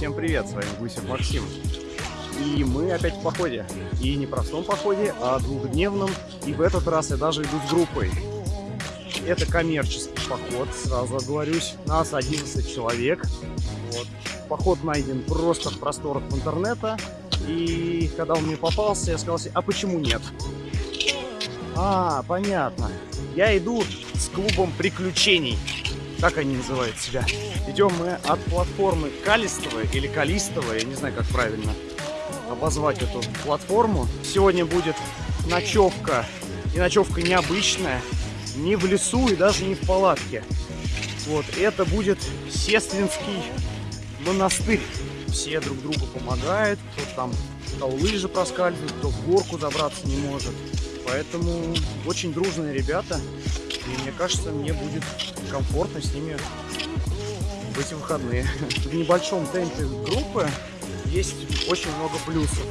Всем привет, с вами Гусев Максим. И мы опять в походе. И не простом походе, а двухдневном. И в этот раз я даже иду с группой. Это коммерческий поход, сразу оговорюсь. Нас 11 человек. Вот. Поход найден просто в просторах интернета. И когда он мне попался, я сказал себе, а почему нет? А, понятно. Я иду с клубом приключений. Так они называют себя. Идем мы от платформы Калистова или Калистова, я не знаю, как правильно обозвать эту платформу. Сегодня будет ночевка, и ночевка необычная, не в лесу и даже не в палатке. Вот, это будет Сестринский монастырь. Все друг другу помогают, кто там кто лыжи проскальзывает, кто в горку забраться не может. Поэтому очень дружные ребята, и мне кажется, мне будет комфортно с ними в эти выходные. В небольшом темпе группы есть очень много плюсов.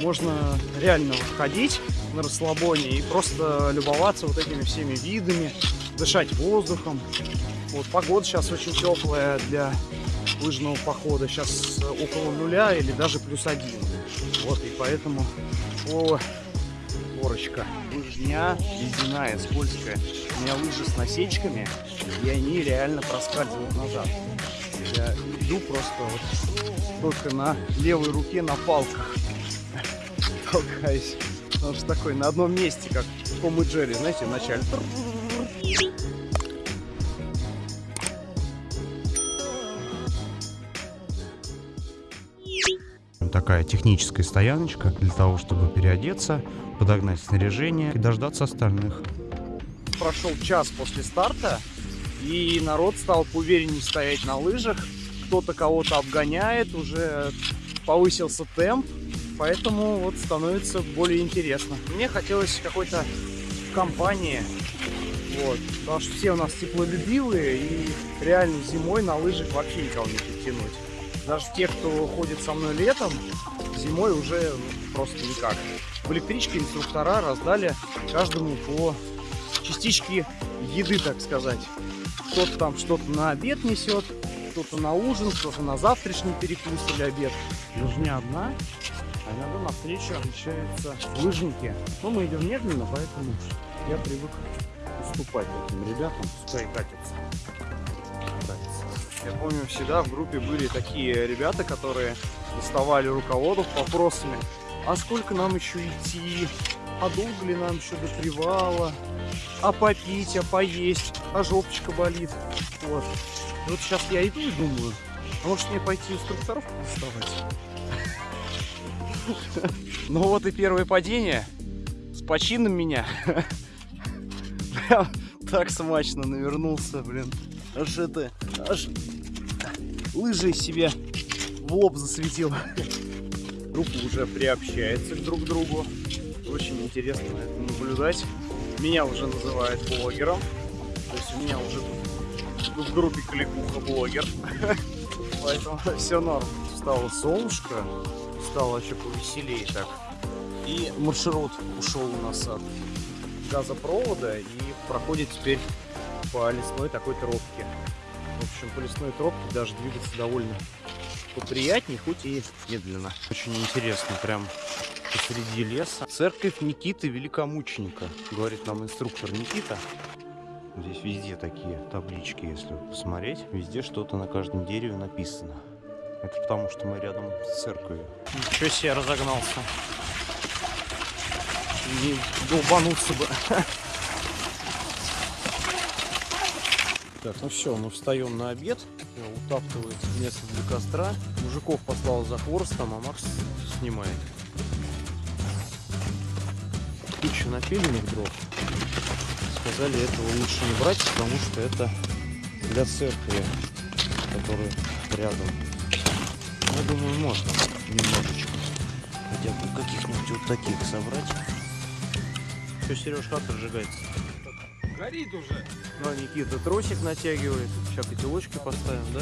Можно реально ходить на расслабоне и просто любоваться вот этими всеми видами, дышать воздухом. Вот погода сейчас очень теплая для лыжного похода. Сейчас около нуля или даже плюс один. Вот, и поэтому о, горочка. Лыжня ледяная, скользкая. У меня лыжи с насечками, и они реально проскальзывают назад. Я иду просто вот только на левой руке на палках толкаюсь. Потому что такой на одном месте, как Том и Джерри, знаете, вначале. Такая техническая стояночка для того, чтобы переодеться, подогнать снаряжение и дождаться остальных. Прошел час после старта, и народ стал поувереннее стоять на лыжах. Кто-то кого-то обгоняет, уже повысился темп, поэтому вот становится более интересно. Мне хотелось какой-то компании, вот, потому что все у нас теплолюбивые, и реально зимой на лыжах вообще никого не подтянуть. Даже те, кто ходит со мной летом, зимой уже просто никак. В электричке инструктора раздали каждому по частичке еды, так сказать. Кто-то там что-то на обед несет, кто-то на ужин, кто-то на завтрашний перекус или обед. Лыжня одна, а иногда на встречу встречаются лыжники. Но мы идем медленно, поэтому я привык уступать этим ребятам, пускай катятся. Я помню, всегда в группе были такие ребята, которые доставали руководов вопросами, а сколько нам еще идти, а долго ли нам еще до привала, а попить, а поесть, а жопочка болит. Вот. И вот сейчас я иду и думаю, а может мне пойти инструкторов доставать? Ну вот и первое падение с почином меня. Так смачно навернулся, блин. Аж это, аж лыжи себе в лоб засветил. Группа уже приобщается друг к другу. Очень интересно это наблюдать. Меня уже называют блогером. То есть у меня уже в группе кликуха блогер. Поэтому все норм. Стало солнышко, стало еще повеселее так. И маршрут ушел у нас от газопровода и проходит теперь по лесной такой тропке. В общем, по лесной тропке даже двигаться довольно поприятнее, хоть и медленно. Очень интересно, прям посреди леса. Церковь Никиты Великомученика, говорит нам инструктор Никита. Здесь везде такие таблички, если посмотреть. Везде что-то на каждом дереве написано. Это потому, что мы рядом с церковью. Ничего себе разогнался. Не долбануться бы. Так, ну все, мы встаем на обед. Утаптывает место для костра. Мужиков послал за хворостом, а Макс снимает. Куча напильных дров. Сказали, этого лучше не брать, потому что это для церкви, которая рядом. Я думаю, можно немножечко. Хотя бы каких-нибудь вот таких собрать. Все, Сереж, как разжигается? Горит уже. Ну, Никита тросик натягивает. Сейчас котелочки поставим, да?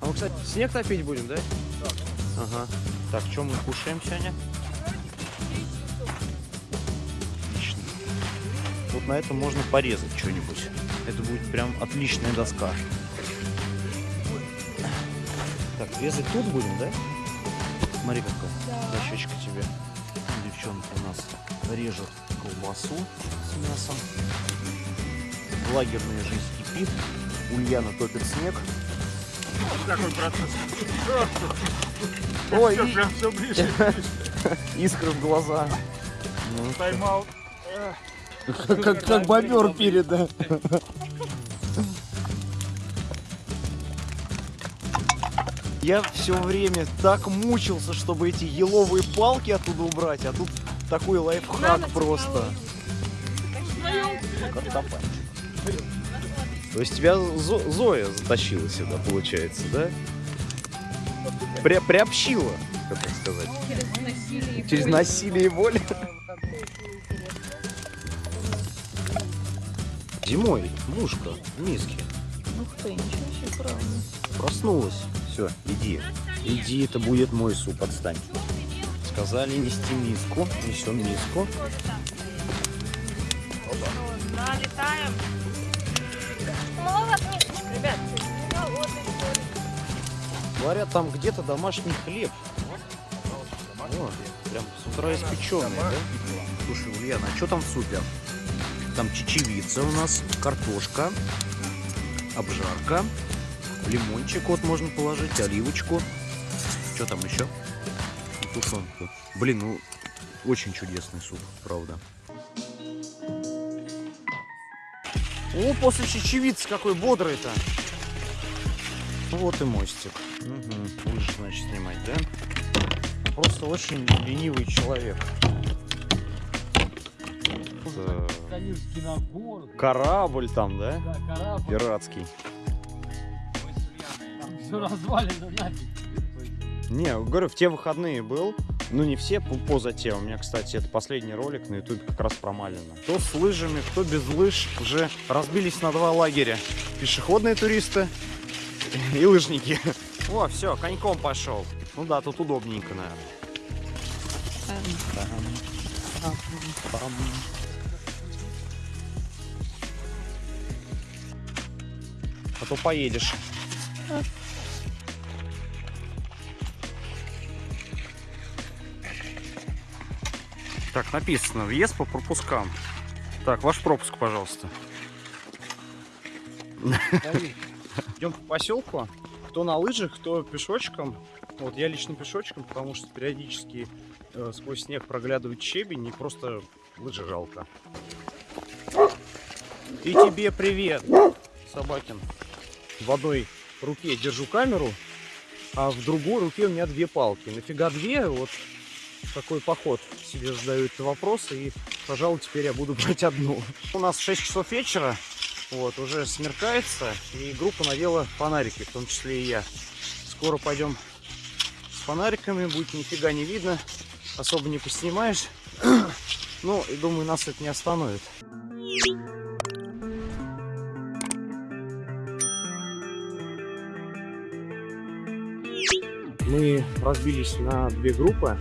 А мы, кстати, снег топить будем, да? Да. Ага. Так, что мы кушаем сегодня? Отлично. Вот на этом можно порезать что-нибудь. Это будет прям отличная доска. Так, резать тут будем, да? Смотри, какая дощечка тебе. Девчонка у нас режет колбасу с мясом. Лагерная жизнь кипит. Ульяна топит снег. Какой процесс? Ой, Всё, и- прям все ближе. искры в глаза. Ну, Тайм-аут. как, как, как бобер перед, да. Я все время так мучился, чтобы эти еловые палки оттуда убрать, а тут такой лайфхак просто. Картофанчик. То есть тебя Зо- Зоя затащила сюда, получается, да? При, приобщила, как так сказать. Через насилие. и Через боль. насилие и боль. Зимой мушка в миске Ух ты, ничего себе, правда. проснулась. Все, иди. Иди, это будет мой суп, отстань. Сказали нести миску. Несем миску. Налетаем. Маловато мисочек, ребят. Говорят, там где-то домашний хлеб. О, прям с утра испеченный, да? Слушай, Ульяна, а что там в супе? Там чечевица у нас, картошка, обжарка, лимончик вот можно положить, оливочку. Что там еще? Тушенку. Блин, ну очень чудесный суп, правда. О, после чечевицы какой бодрый-то. Вот и мостик. Угу. Лыжи, значит, снимать, да? Просто очень ленивый человек. Набор. Корабль там, да? Да, корабль. Пиратский. Там все развалено нафиг. Не, говорю, в те выходные был. Ну, не все, по- поза те. У меня, кстати, это последний ролик на ютубе как раз про Малина. Кто с лыжами, кто без лыж. Уже разбились на два лагеря. Пешеходные туристы и лыжники. О, все, коньком пошел. Ну да, тут удобненько, наверное. А то поедешь. Так, написано, въезд по пропускам. Так, ваш пропуск, пожалуйста. Идем по поселку. Кто на лыжах, кто пешочком. Вот я лично пешочком, потому что периодически э, сквозь снег проглядывает щебень, и просто лыжи жалко. И тебе привет, Собакин. В одной руке держу камеру, а в другой руке у меня две палки. Нафига две? Вот такой поход себе задаю этот вопрос, и, пожалуй, теперь я буду брать одну. У нас 6 часов вечера, вот, уже смеркается, и группа надела фонарики, в том числе и я. Скоро пойдем с фонариками, будет нифига не видно, особо не поснимаешь. Ну, и думаю, нас это не остановит. Мы разбились на две группы,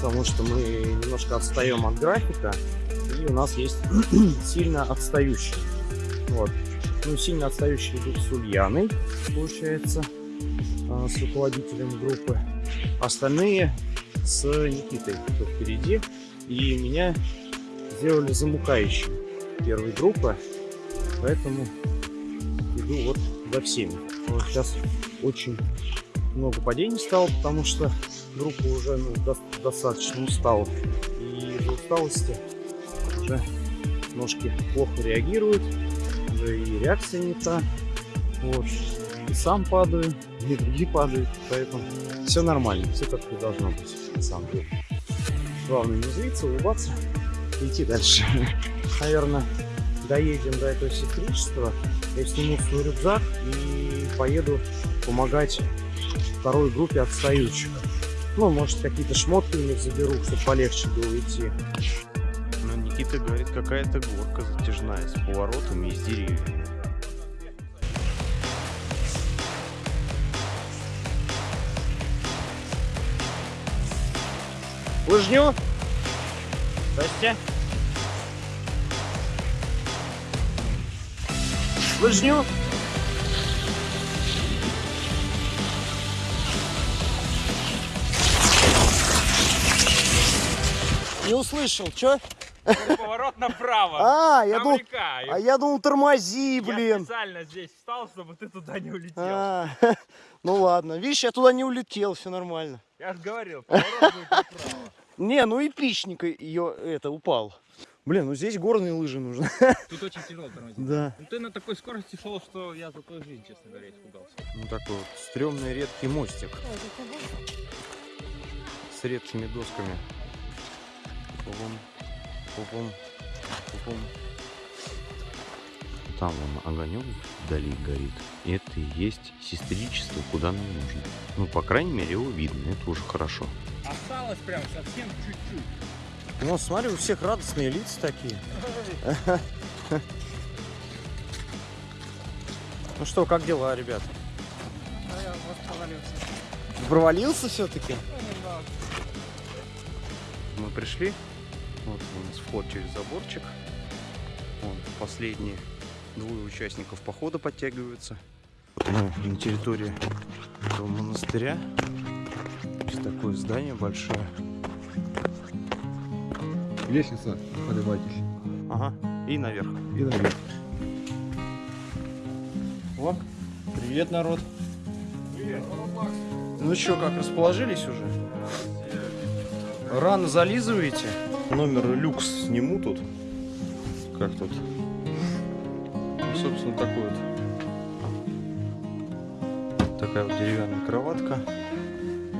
потому что мы немножко отстаем от графика, и у нас есть сильно отстающие. Вот. Ну, сильно отстающие идут с Ульяной, получается, а, с руководителем группы. Остальные с Никитой, кто впереди. И меня сделали замукающим первой группы, поэтому иду вот за всеми. Вот сейчас очень много падений стало, потому что группа уже ну, до- достаточно устала. И из-за усталости уже ножки плохо реагируют, уже и реакция не та. Вот. И сам падаю, и другие падают, поэтому все нормально, все как и должно быть, на самом деле. Главное не злиться, улыбаться и идти дальше. Наверное, доедем до этого сестричества, я сниму свой рюкзак и поеду помогать второй группе отстающих. Ну, может, какие-то шмотки у них заберу, чтобы полегче было идти. Ну, Никита говорит, какая-то горка затяжная с поворотами и с деревьями. Лыжню? Здрасте. Лыжню? Не услышал, чё? Поворот направо. А, я думал, а я думал, тормози, Я блин. специально здесь встал, чтобы ты туда не улетел. А, ну ладно, видишь, я туда не улетел, все нормально. Я же говорил, поворот будет направо. Не, ну эпичненько ее это упал. Блин, ну здесь горные лыжи нужны. Тут очень тяжело тормозить. Да. Ну ты на такой скорости шел, что я за твою жизнь, честно говоря, испугался. Ну такой вот стрёмный редкий мостик с редкими досками. Пупум, пупум, пупум. Там вон огонек вдали горит. И это и есть сестричество, куда нам нужно. Ну, по крайней мере, его видно, это уже хорошо. Осталось прям совсем чуть-чуть. Ну, смотри, у всех радостные лица такие. Ну что, как дела, ребят? А я вот провалился. Провалился все-таки? Ну. Мы пришли. Вот у нас вход через заборчик. Вон последние двое участников похода подтягиваются. Вот мы на территории этого монастыря. Есть такое здание большое. Лестница, поднимайтесь. Ага. И наверх. И наверх. О, привет, народ. Ну что, как расположились уже? Рано зализываете? Номер люкс сниму тут. Как тут? Ну, собственно, такой вот. Такая вот деревянная кроватка,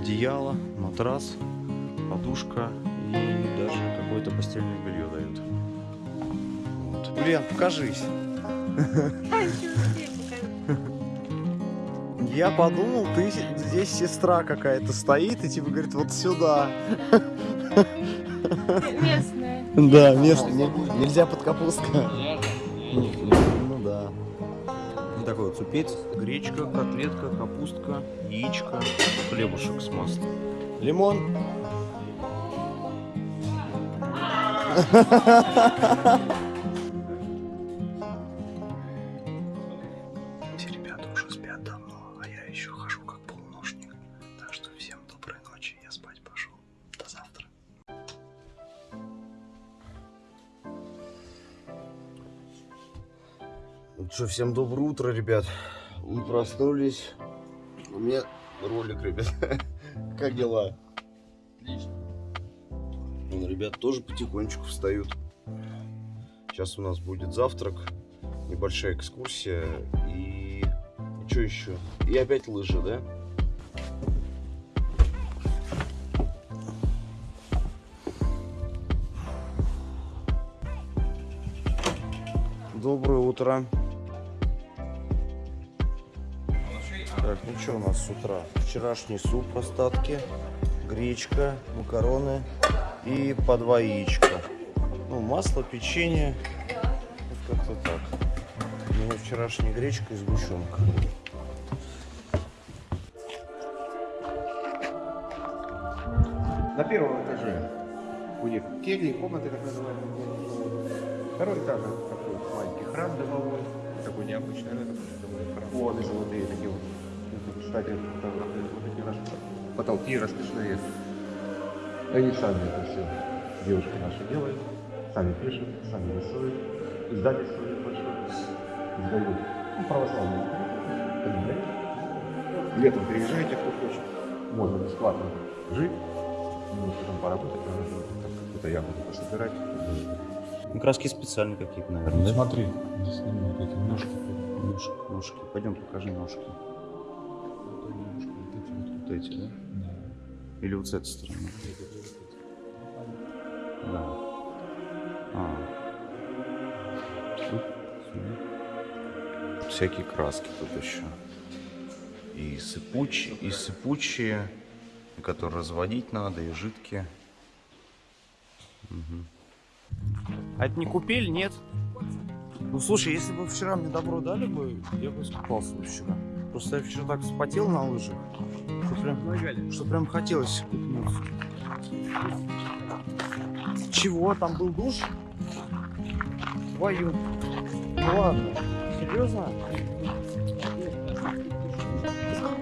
одеяло, матрас, подушка и даже какое-то постельное белье дают. Вот. Ульян, покажись. Я подумал, ты здесь сестра какая-то стоит и типа говорит, вот сюда. Местная. Да, местный. Нельзя под капустка. Ну да. Ну, такой вот супец, гречка, котлетка, капустка, яичко, хлебушек с маслом. Лимон. Все что, всем доброе утро, ребят. Мы проснулись. У меня ролик, ребят. Как дела? Отлично. Ну, ребят тоже потихонечку встают. Сейчас у нас будет завтрак, небольшая экскурсия и... что еще? И опять лыжи, да? Доброе утро. Так, ну что у нас с утра? Вчерашний суп остатки, гречка, макароны и по два яичка. Ну, масло, печенье. Вот как-то так. У меня вчерашняя гречка и сгущенка. На первом этаже у них кельи, комнаты так называемые. Второй этаж это такой маленький храм домовой. Такой необычный, домовой храм. Кстати, вот эти наши потолки расписные. Они сами это все, девушки наши делают, сами пишут, сами рисуют, издание свое большое издают. Ну, православные. Понимаете? Летом приезжайте, кто хочет. Можно бесплатно жить, немножко там поработать, наверное, там какую-то ягоду пособирать. Ну, краски специальные какие-то, наверное, да? Смотри, здесь эти ножки. Ножки, ножки. Пойдем покажи ножки. Вот эти, да? Или вот с этой стороны? Да. А. Тут. Всякие краски тут еще. И сыпучие, и сыпучие, которые разводить надо, и жидкие. Мгм. А это не купель, нет? Ну слушай, если бы вчера мне добро дали бы, я бы искупался бы вчера. Просто я вчера так вспотел на лыжах, что прям, что прям хотелось купнуться. Чего? Там был душ? Твою. Ну ладно. Серьезно?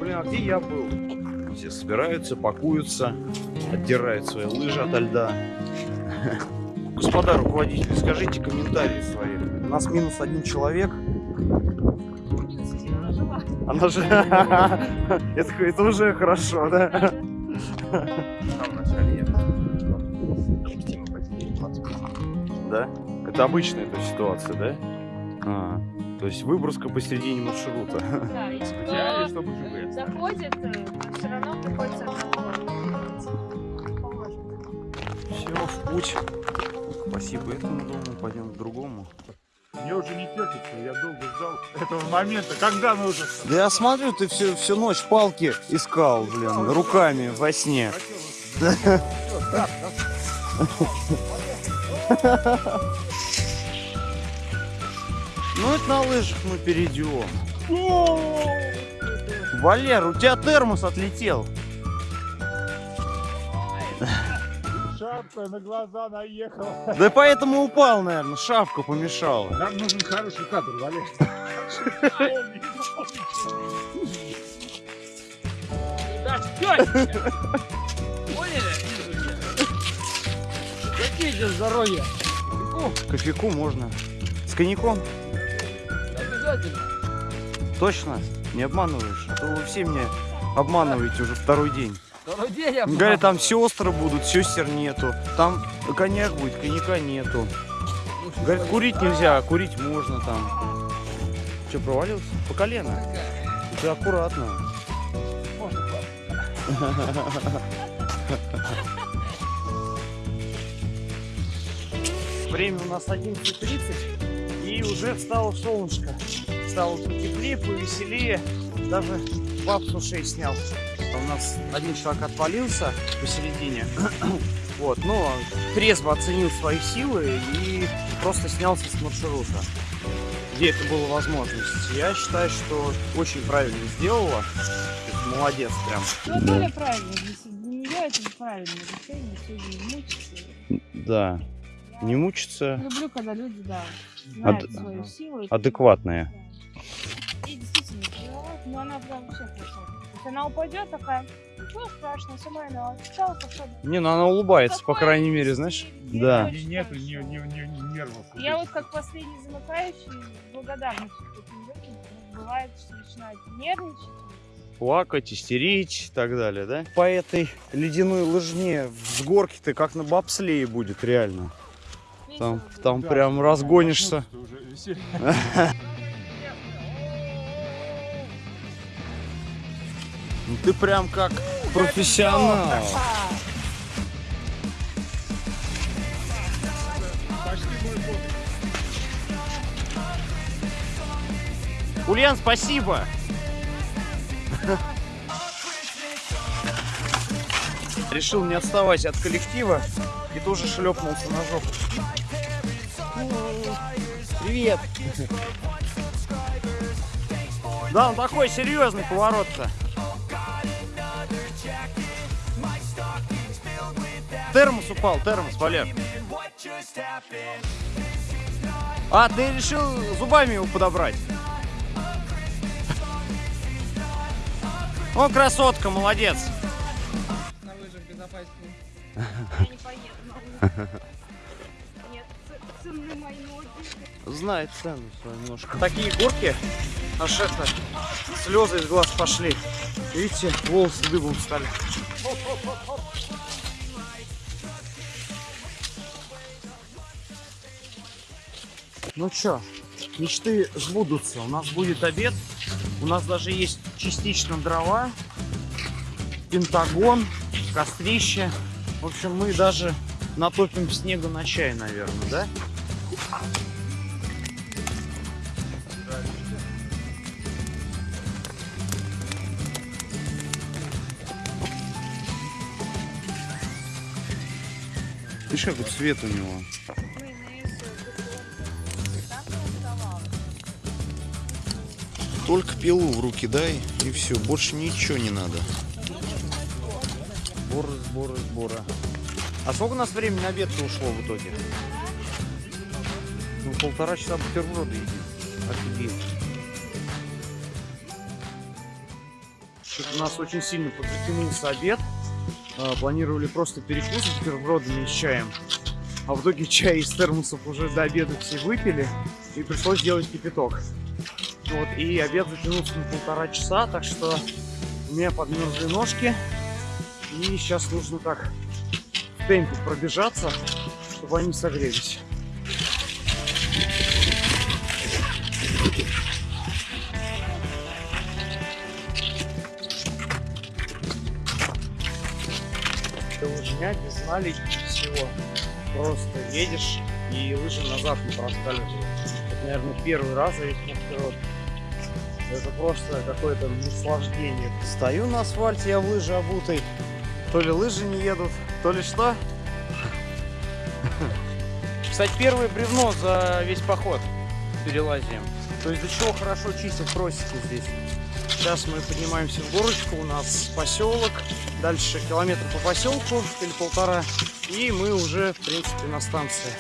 Блин, а где я был? Все собираются, пакуются, отдирают свои лыжи ото льда. Господа руководители, скажите комментарии свои. У нас минус один человек. Она же... Это, это уже хорошо, да? Там вначале я допустимо потеряли 20 минут. Да? Это обычная эта ситуация, да? А, то есть выброска посередине маршрута. Да, и ЖВС. заходит, все равно приходится. Все, в путь. Спасибо этому дому, пойдем к другому. Мне уже не терпится, я долго ждал этого момента, когда нужно. Да я смотрю, ты всю, всю ночь палки искал, блин, руками во сне. Ну это на лыжах мы перейдем. Валер, у тебя термос отлетел. Шапка на глаза наехала. Да поэтому упал, наверное, шапка помешала. Нам нужен хороший кадр, Валер. Какие тебе здоровья? Кофейку можно. С коньяком? Обязательно. Точно? Не обманываешь? А то вы все меня обманываете уже второй день. Я Говорят, там сестры будут, сестер нету. Там коньяк будет, коньяка нету. Говорят, курить нельзя, а курить можно там. Че, провалился? По колено? Ты аккуратно. Время у нас 11.30 и уже встало солнышко. Стало потеплее, повеселее. Даже баб с ушей снял. У нас один человек отвалился посередине. Вот, но трезво оценил свои силы и просто снялся с маршрута, где это было возможность. Я считаю, что очень правильно сделала. Молодец прям. Ну, более правильно. Для нее это правильное решение, сегодня не мучиться. Да. Не мучиться. Люблю, когда люди, да, знают Ад- свою силу. Адекватные. Да. И действительно, но она прям вообще хорошо. Есть она упадет такая, ничего страшного, сама она пошла. Не, ну она улыбается, по крайней мере, знаешь. Да. ни, ни, ни, ни нервов. Я вот как последний замыкающий этим людям. Бывает, что начинают нервничать. Плакать, истерить и так далее, да? По этой ледяной лыжне с горки-то как на бобслее будет реально. Там, там Да, прям разгонишься. Ну ты прям как профессионал. Ульян, спасибо. Решил не отставать от коллектива и тоже шлепнулся на жопу. Привет. Да, он такой серьезный поворот-то. Термос упал, термос, Валер. А, ты решил зубами его подобрать? О, красотка, молодец. На лыжах безопаснее. Я не поеду на лыжах. Нет, ц- ценны мои ноги. Знает цену свою немножко. Такие горки, аж это, слезы из глаз пошли. Видите, волосы дыбом стали. Ну чё, мечты сбудутся. У нас будет обед. У нас даже есть частично дрова, пентагон, кострище. В общем, мы даже натопим снега на чай, наверное, да? Видишь, какой цвет у него? Только пилу в руки дай, и все, больше ничего не надо. Сборы, сборы, сборы. А сколько у нас времени на обед ушло в итоге? Ну, полтора часа бутерброды едим. Офигеть. Что-то у нас очень сильно подзатянулся обед. А, Планировали просто перекус с бутербродами и с чаем. А в итоге чай из термосов уже до обеда все выпили. И пришлось делать кипяток. Вот, и обед затянулся на полтора часа, так что у меня подмерзли ножки. И сейчас нужно так в темпе пробежаться, чтобы они согрелись. Это лыжня без всего. Просто едешь и лыжи назад не проскальзывают. Это, наверное, первый раз за весь мой вперед. Это просто какое-то наслаждение. Стою на асфальте, я в лыжи обутый. То ли лыжи не едут, то ли что. Кстати, первое бревно за весь поход перелазим. То есть до чего хорошо чистят просеки здесь. Сейчас мы поднимаемся в горочку, у нас поселок. Дальше километр по поселку или полтора. И мы уже, в принципе, на станции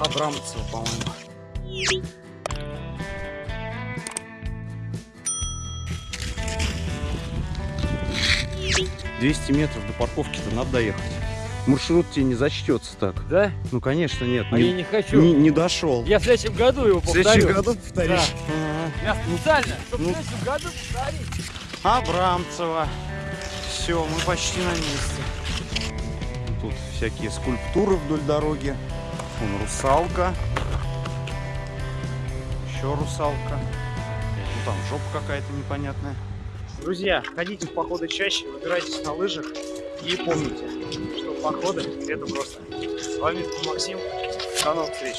Абрамцева, по-моему. Двести метров до парковки-то надо доехать. Маршрут тебе не зачтется так. Да? Ну, конечно, нет. А не, я не хочу. не- не дошел. Я в следующем году его В повторю. следующем году повторишь. Я специально, чтобы Ну. в следующем году повторить. Абрамцева. Все, мы почти на месте. Тут всякие скульптуры вдоль дороги. Вон русалка. Еще русалка. Ну там жопа какая-то непонятная. Друзья, ходите в походы чаще, выбирайтесь на лыжах и помните, что походы это просто. С вами был Максим. До новых встреч.